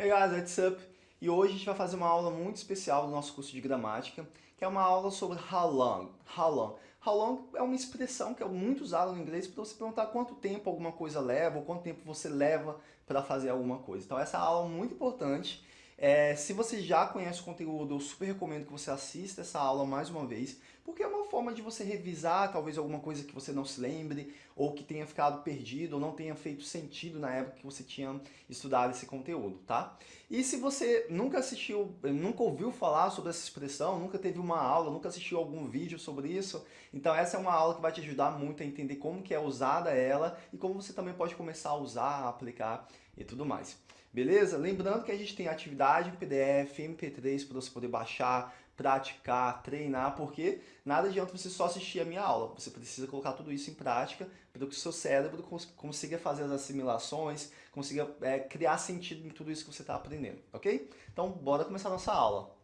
Hey guys, what's up? E hoje a gente vai fazer uma aula muito especial do nosso curso de gramática, que é uma aula sobre how long. How long. How long é uma expressão que é muito usada no inglês para você perguntar quanto tempo alguma coisa leva, ou quanto tempo você leva para fazer alguma coisa. Então essa é aula muito importante. É, se você já conhece o conteúdo, eu super recomendo que você assista essa aula mais uma vez, porque é uma forma de você revisar talvez alguma coisa que você não se lembre, ou que tenha ficado perdido, ou não tenha feito sentido na época que você tinha estudado esse conteúdo, tá? E se você nunca assistiu, nunca ouviu falar sobre essa expressão, nunca teve uma aula, nunca assistiu algum vídeo sobre isso, então essa é uma aula que vai te ajudar muito a entender como que é usada ela e como você também pode começar a usar, a aplicar e tudo mais. Beleza? Lembrando que a gente tem atividade em PDF, MP3 para você poder baixar, praticar, treinar, porque nada adianta você só assistir a minha aula. Você precisa colocar tudo isso em prática para que o seu cérebro consiga fazer as assimilações, consiga é, criar sentido em tudo isso que você está aprendendo, ok? Então, bora começar a nossa aula.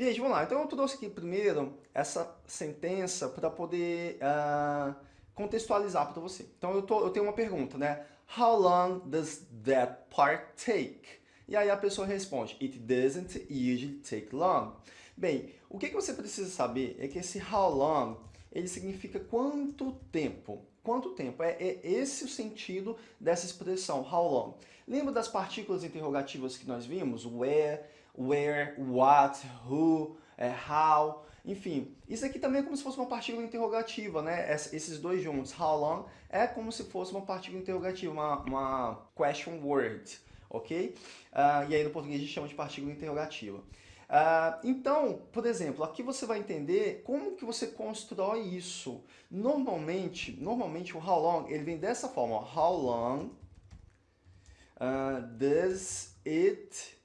Gente, vamos lá. Então eu trouxe aqui primeiro essa sentença para poder uh, contextualizar para você. Então eu, tô, eu tenho uma pergunta, né? How long does that part take? E aí a pessoa responde, it doesn't usually take long. Bem, o que, que você precisa saber é que esse how long, ele significa quanto tempo. Quanto tempo? É, é esse o sentido dessa expressão, how long. Lembra das partículas interrogativas que nós vimos? Where, where, what, who, é, how, enfim. Isso aqui também é como se fosse uma partícula interrogativa, né? esses dois juntos, how long, é como se fosse uma partícula interrogativa, uma, uma question word, ok? Uh, e aí no português a gente chama de partícula interrogativa. Uh, então, por exemplo, aqui você vai entender como que você constrói isso. Normalmente, normalmente o how long, ele vem dessa forma, ó, how long uh, does it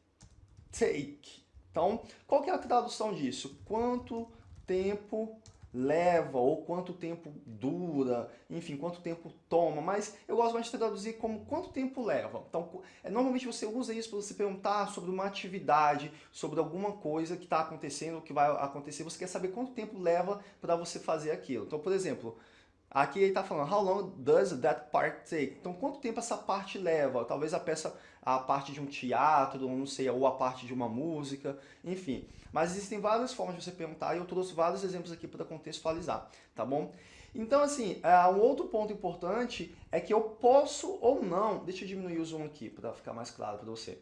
take. Então, qual que é a tradução disso? Quanto tempo leva ou quanto tempo dura, enfim, quanto tempo toma, mas eu gosto mais de traduzir como quanto tempo leva. Então, é, normalmente você usa isso para você perguntar sobre uma atividade, sobre alguma coisa que está acontecendo, que vai acontecer, você quer saber quanto tempo leva para você fazer aquilo. Então, por exemplo, Aqui ele está falando, how long does that part take? Então, quanto tempo essa parte leva? Talvez a peça, a parte de um teatro, não sei, ou a parte de uma música, enfim. Mas existem várias formas de você perguntar e eu trouxe vários exemplos aqui para contextualizar, tá bom? Então, assim, é, um outro ponto importante é que eu posso ou não, deixa eu diminuir o zoom aqui para ficar mais claro para você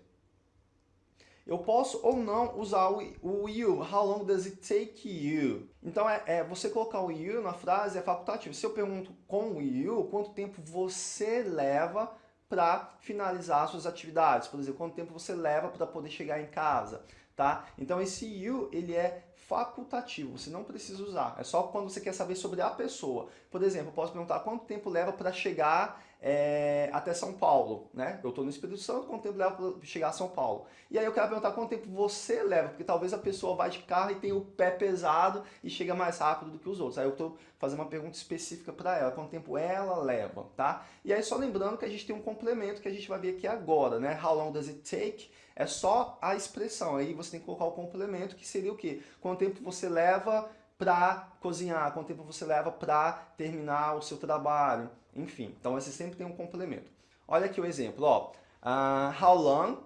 eu posso ou não usar o, you. How long does it take you? Então, é, é, você colocar o you na frase é facultativo. Se eu pergunto com o you, quanto tempo você leva para finalizar suas atividades? Por exemplo, quanto tempo você leva para poder chegar em casa? Tá? Então, esse you, ele é facultativo, você não precisa usar. É só quando você quer saber sobre a pessoa. Por exemplo, eu posso perguntar quanto tempo leva para chegar é, até São Paulo, né? Eu estou no Espírito Santo, quanto tempo leva para chegar a São Paulo? E aí eu quero perguntar quanto tempo você leva, porque talvez a pessoa vá de carro e tenha o pé pesado e chega mais rápido do que os outros. Aí eu estou fazendo uma pergunta específica para ela, quanto tempo ela leva, tá? E aí só lembrando que a gente tem um complemento que a gente vai ver aqui agora, né? How long does it take? É só a expressão, aí você tem que colocar o complemento, que seria o quê? Quanto tempo você leva para cozinhar, quanto tempo você leva para terminar o seu trabalho, enfim. Então você sempre tem um complemento. Olha aqui o exemplo, ó. Uh, how long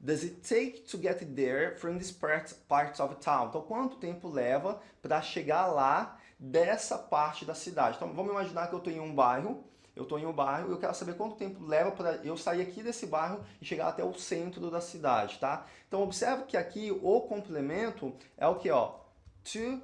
does it take to get there from this part, parts of town? Então quanto tempo leva para chegar lá dessa parte da cidade? Então vamos imaginar que eu estou em um bairro, eu estou em um bairro e eu quero saber quanto tempo leva para eu sair aqui desse bairro e chegar até o centro da cidade, tá? Então observe que aqui o complemento é o que, ó? To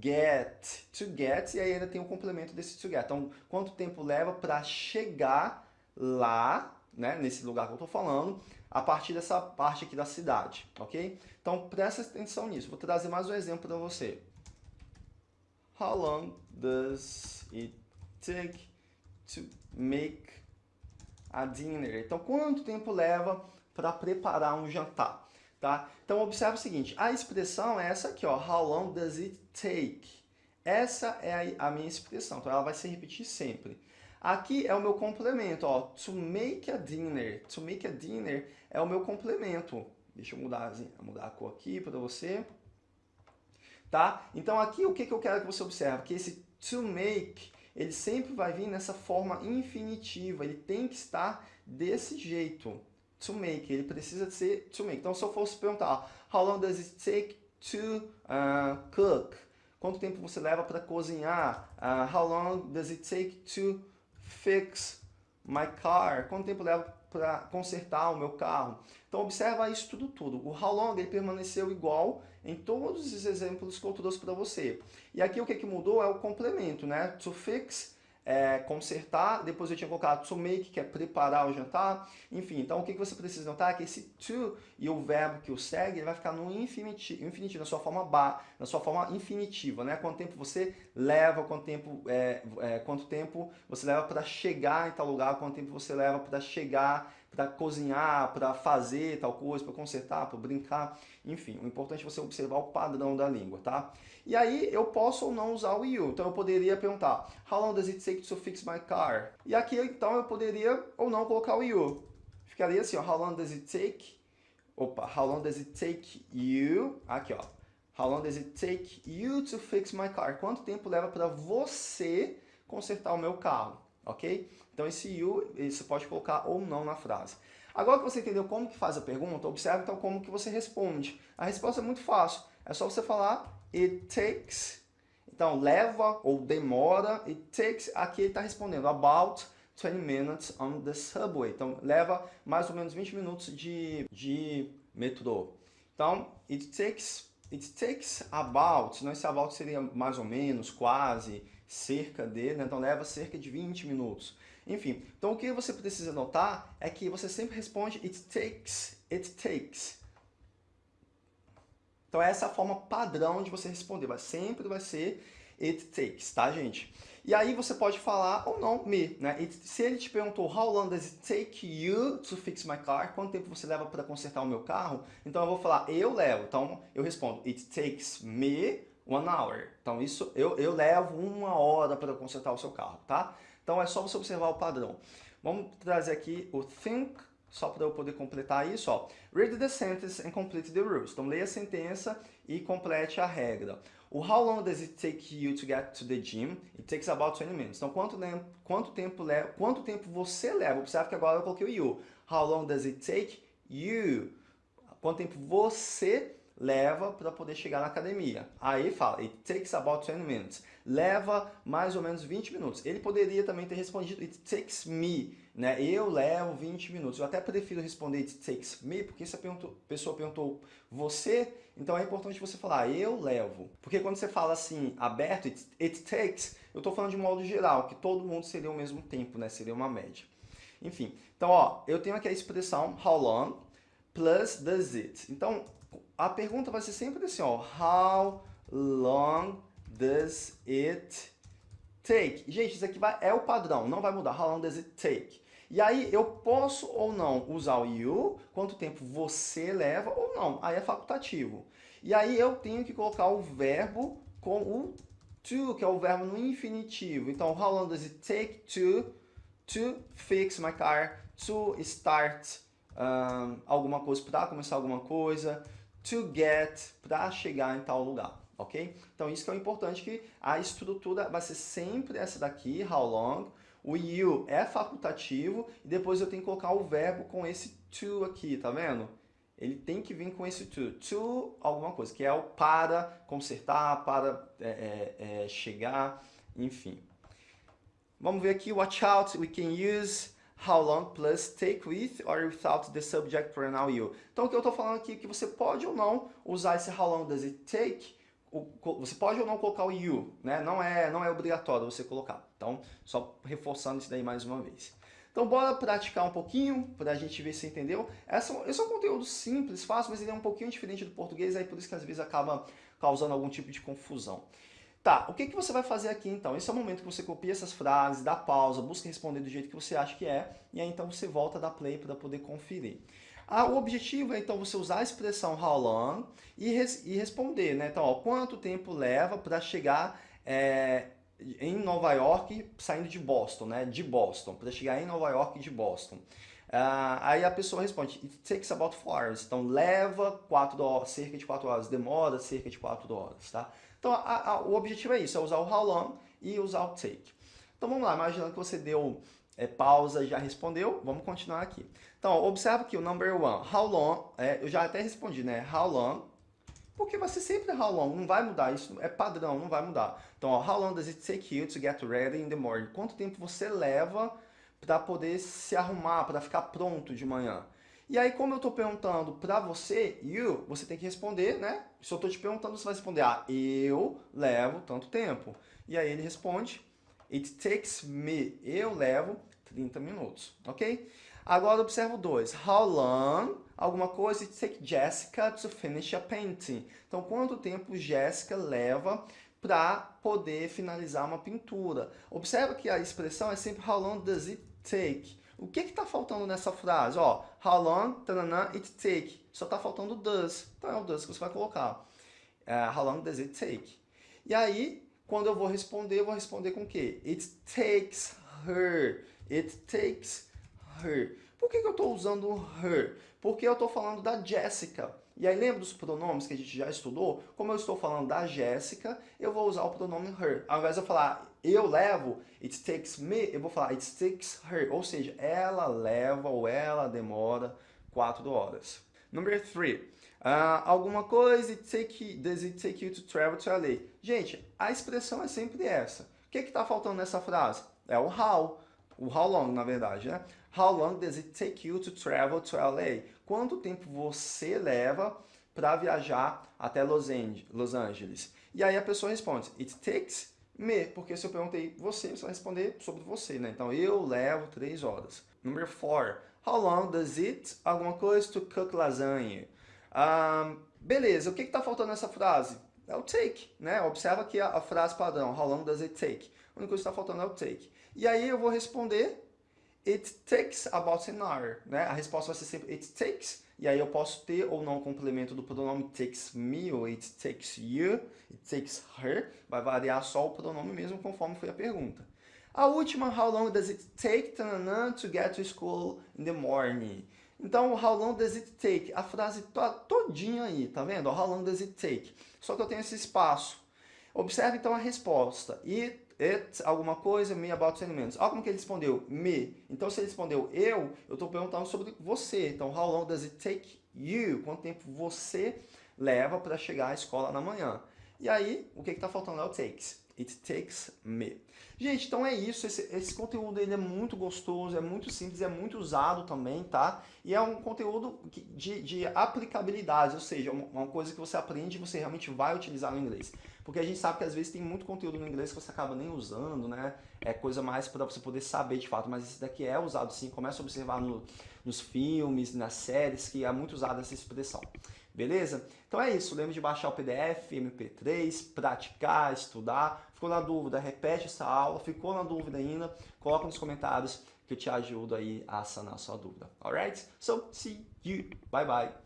get, to get, e aí ainda tem o complemento desse to get. Então, quanto tempo leva para chegar lá, né, nesse lugar que eu estou falando, a partir dessa parte aqui da cidade, ok? Então, presta atenção nisso. Vou trazer mais um exemplo para você. How long does it take to make a dinner? Então, quanto tempo leva para preparar um jantar? Tá? Então, observe o seguinte, a expressão é essa aqui, ó, how long does it take? Essa é a, minha expressão, então ela vai se repetir sempre. Aqui é o meu complemento, ó, to make a dinner. To make a dinner é o meu complemento. Deixa eu mudar, mudar a cor aqui para você. Tá? Então aqui o que, que eu quero que você observe? Que esse to make, ele sempre vai vir nessa forma infinitiva, ele tem que estar desse jeito, to make, ele precisa ser to make. Então, se eu fosse perguntar, how long does it take to uh, cook? Quanto tempo você leva para cozinhar? Uh, how long does it take to fix my car? Quanto tempo leva para consertar o meu carro? Então, observa isso tudo, tudo. O how long ele permaneceu igual em todos os exemplos que eu trouxe para você. E aqui o que, que mudou é o complemento, né? To fix é, consertar, depois eu tinha colocado to make, que é preparar o jantar, enfim, então o que você precisa notar é que esse to e o verbo que o segue, ele vai ficar no infinitivo, infinitivo na sua forma ba, na sua forma infinitiva, né? Quanto tempo você leva, quanto tempo, é, é, quanto tempo você leva para chegar em tal lugar, quanto tempo você leva para chegar para cozinhar, para fazer tal coisa, para consertar, para brincar, enfim, o importante é você observar o padrão da língua, tá? E aí eu posso ou não usar o you, então eu poderia perguntar How long does it take to fix my car? E aqui então eu poderia ou não colocar o you. Ficaria assim, ó, How long does it take? Opa, How long does it take you? Aqui, ó. How long does it take you to fix my car? Quanto tempo leva para você consertar o meu carro? Ok? Então esse you, você pode colocar ou não na frase. Agora que você entendeu como que faz a pergunta, observe então como que você responde. A resposta é muito fácil. É só você falar it takes. Então, leva ou demora. It takes, aqui ele está respondendo about 20 minutes on the subway. Então, leva mais ou menos 20 minutos de, de metrô. Então, it takes, it takes about, não esse about seria mais ou menos, quase, cerca de, né? então leva cerca de 20 minutos. Enfim, então o que você precisa notar é que você sempre responde it takes, it takes. Então essa é a forma padrão de você responder, vai sempre vai ser it takes, tá gente? E aí você pode falar ou não me, né? It, se ele te perguntou how long does it take you to fix my car? Quanto tempo você leva para consertar o meu carro? Então eu vou falar eu levo. Então eu respondo it takes me one hour. Então isso eu, eu levo uma hora para consertar o seu carro, tá? Então é só você observar o padrão. Vamos trazer aqui o think, só para eu poder completar isso, ó. Read the sentence and complete the rules. Então leia a sentença e complete a regra. O how long does it take you to get to the gym? It takes about 20 minutes. Então quanto tempo, quanto tempo, leva, quanto tempo você leva? Observe que agora eu coloquei o you. How long does it take you? Quanto tempo você leva para poder chegar na academia. Aí fala, it takes about 20 minutes. Leva mais ou menos 20 minutos. Ele poderia também ter respondido, it takes me, né? Eu levo 20 minutos. Eu até prefiro responder it takes me, porque se a pessoa perguntou você, então é importante você falar, eu levo. Porque quando você fala assim, aberto, it, it takes, eu estou falando de modo geral, que todo mundo seria o mesmo tempo, né? Seria uma média. Enfim, então ó, eu tenho aqui a expressão how long plus does it. Então, a pergunta vai ser sempre assim, ó, how long does it take? Gente, isso aqui vai, é o padrão, não vai mudar, how long does it take? E aí eu posso ou não usar o you, quanto tempo você leva ou não, aí é facultativo. E aí eu tenho que colocar o verbo com o to, que é o verbo no infinitivo. Então, how long does it take to, to fix my car, to start um, alguma coisa, para começar alguma coisa, to get, para chegar em tal lugar, ok? Então isso que é importante, que a estrutura vai ser sempre essa daqui, how long, o you é facultativo, e depois eu tenho que colocar o verbo com esse to aqui, tá vendo? Ele tem que vir com esse to, to alguma coisa, que é o para consertar, para é, é, é, chegar, enfim. Vamos ver aqui, watch out, we can use how long plus take with or without the subject pronoun you. Então o que eu estou falando aqui é que você pode ou não usar esse how long does it take, você pode ou não colocar o you, né? Não é, não é obrigatório você colocar. Então, só reforçando isso daí mais uma vez. Então bora praticar um pouquinho, para a gente ver se entendeu. Essa, esse é um conteúdo simples, fácil, mas ele é um pouquinho diferente do português, aí por isso que às vezes acaba causando algum tipo de confusão. Tá, o que, que você vai fazer aqui então? Esse é o momento que você copia essas frases, dá pausa, busca responder do jeito que você acha que é, e aí então você volta da play para poder conferir. Ah, o objetivo é então você usar a expressão how long e, res, e responder, né? Então, ó, quanto tempo leva para chegar é, em Nova York saindo de Boston, né? De Boston, para chegar em Nova York de Boston. Uh, aí a pessoa responde, it takes about 4 hours. Então leva 4 horas, cerca de 4 horas, demora cerca de 4 horas, tá? Então a, a, o objetivo é isso, é usar o how long e usar o take. Então vamos lá, imaginando que você deu é, pausa e já respondeu, vamos continuar aqui. Então, observa que o number one, how long, é, eu já até respondi, né? How long, porque vai ser sempre how long, não vai mudar, isso é padrão, não vai mudar. Então, ó, how long does it take you to get ready in the morning? Quanto tempo você leva para poder se arrumar, para ficar pronto de manhã? E aí, como eu estou perguntando para você, you, você tem que responder, né? Se eu estou te perguntando, você vai responder, ah, eu levo tanto tempo. E aí ele responde, it takes me, eu levo 30 minutos, ok? Agora observa o 2. How long, alguma coisa, it take Jessica to finish a painting. Então, quanto tempo Jessica leva para poder finalizar uma pintura? Observa que a expressão é sempre how long does it take. O que está faltando nessa frase? Ó, how long tanana, it take. Só está faltando does. Então é o does que você vai colocar. Uh, how long does it take? E aí, quando eu vou responder, eu vou responder com o quê? It takes her. It takes her. Por que, que eu estou usando her? Porque eu estou falando da Jessica. E aí lembra dos pronomes que a gente já estudou? Como eu estou falando da Jéssica, eu vou usar o pronome her. Ao invés de eu falar eu levo, it takes me, eu vou falar it takes her. Ou seja, ela leva ou ela demora quatro horas. Number three. Uh, alguma coisa, it take, does it take you to travel to LA? Gente, a expressão é sempre essa. O que está faltando nessa frase? É o how. O how long, na verdade, né? How long does it take you to travel to LA? Quanto tempo você leva para viajar até Los Angeles? E aí a pessoa responde, it takes me, porque se eu perguntei você, você vai responder sobre você, né? Então, eu levo três horas. Number four, how long does it, alguma coisa, to cook lasanha? Um, beleza, o que está faltando nessa frase? É o take, né? Observa que a, a frase padrão, how long does it take? A única coisa que está faltando é o take. E aí eu vou responder It takes about an hour, né? A resposta vai ser sempre it takes, e aí eu posso ter ou não o complemento do pronome takes me ou it takes you, it takes her, vai variar só o pronome mesmo conforme foi a pergunta. A última, how long does it take to get to school in the morning? Então, how long does it take? A frase tá todinha aí, tá vendo? How long does it take? Só que eu tenho esse espaço. Observe então a resposta. It it, alguma coisa, me, about, sentimentos. Olha como que ele respondeu, me. Então, se ele respondeu eu, eu estou perguntando sobre você. Então, how long does it take you? Quanto tempo você leva para chegar à escola na manhã? E aí, o que está faltando é o takes. It takes me. Gente, então é isso. Esse, esse conteúdo ele é muito gostoso, é muito simples, é muito usado também, tá? E é um conteúdo de, de aplicabilidade, ou seja, uma coisa que você aprende e você realmente vai utilizar no inglês. Porque a gente sabe que às vezes tem muito conteúdo no inglês que você acaba nem usando, né? É coisa mais para você poder saber de fato, mas esse daqui é usado sim. Começa a observar no, nos filmes, nas séries, que é muito usada essa expressão. Beleza? Então é isso, lembre de baixar o PDF, MP3, praticar, estudar. Ficou na dúvida, repete essa aula. Ficou na dúvida ainda, coloca nos comentários que eu te ajudo aí a sanar a sua dúvida. Alright? So, see you. Bye bye.